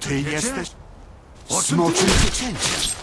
Ty jesteś... Smoczym księciem.